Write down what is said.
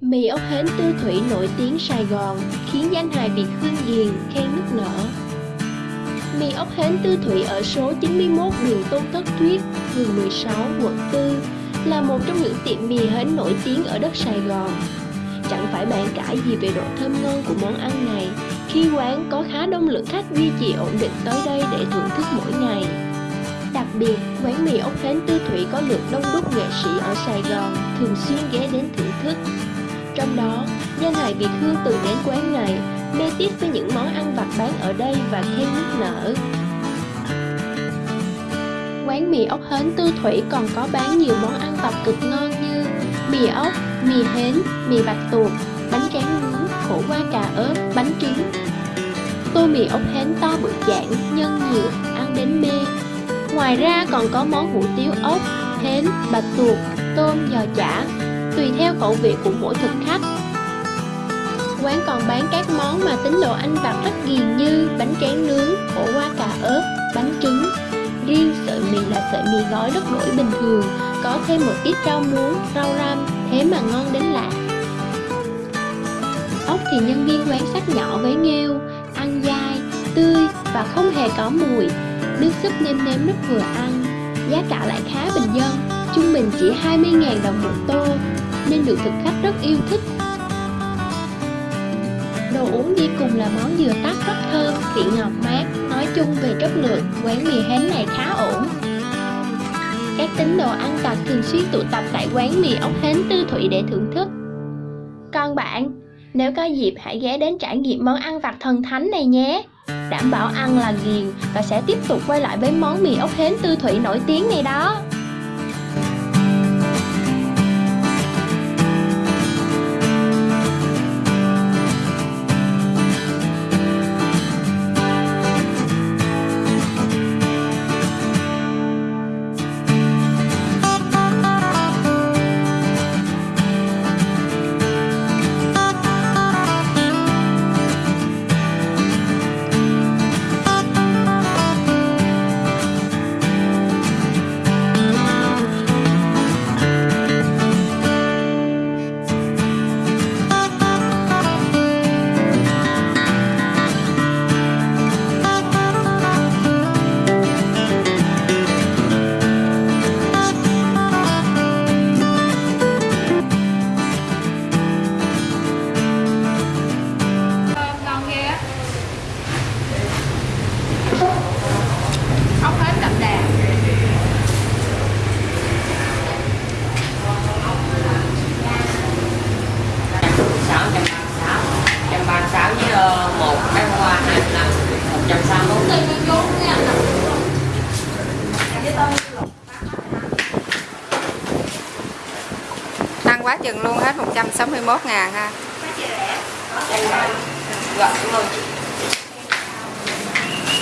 Mì ốc hến tư thủy nổi tiếng Sài Gòn khiến danh hài Việt Hương Ghiền khen nức nở. Mì ốc hến tư thủy ở số 91 đường Tôn Thất Thuyết, phường 16, quận 4 là một trong những tiệm mì hến nổi tiếng ở đất Sài Gòn. Chẳng phải bàn cãi gì về độ thơm ngon của món ăn này khi quán có khá đông lượng khách duy trì ổn định tới đây để thưởng thức mỗi ngày. Đặc biệt, quán mì ốc hến tư thủy có lượng đông đúc nghệ sĩ ở Sài Gòn thường xuyên ghé đến thưởng thức. Trong đó, danh hài Việt Hương từng đến quán này, mê tít với những món ăn vặt bán ở đây và khen nước nở. Quán mì ốc hến tư thủy còn có bán nhiều món ăn vặt cực ngon như mì ốc, mì hến, mì bạch tuộc, bánh tráng nướng, khổ qua cà ớt, bánh trứng. Tô mì ốc hến to bự dạng nhân nhiều, ăn đến mê. Ngoài ra còn có món hủ tiếu ốc, hến, bạch tuộc, tôm, giò chả, tùy theo khẩu vị của mỗi thực khách. Quán còn bán các món mà tính đồ ăn vặt rất ghiền như bánh tráng nướng, khổ qua cà ớt, bánh trứng. Riêng sợi mì là sợi mì gói rất nổi bình thường, có thêm một ít rau muống, rau răm, thế mà ngon đến lạ. Ốc thì nhân viên quán sắc nhỏ với nghêu, ăn dai, tươi và không hề có mùi. Nước súp nêm nếm rất vừa ăn, giá cả lại khá bình dân, trung bình chỉ 20.000 đồng một tô, nên được thực khách rất yêu thích. Đồ uống đi cùng là món dừa tắc rất thơm, vị ngọt mát, nói chung về chất lượng, quán mì hến này khá ổn. Các tín đồ ăn vặt thường xuyên tụ tập tại quán mì ốc hến tư thủy để thưởng thức. Còn bạn, nếu có dịp hãy ghé đến trải nghiệm món ăn vặt thần thánh này nhé. Đảm bảo ăn là ghiền và sẽ tiếp tục quay lại với món mì ốc hến tư thủy nổi tiếng này đó. Tăng quá chừng luôn hết 161 ngàn ha. Gọi rồi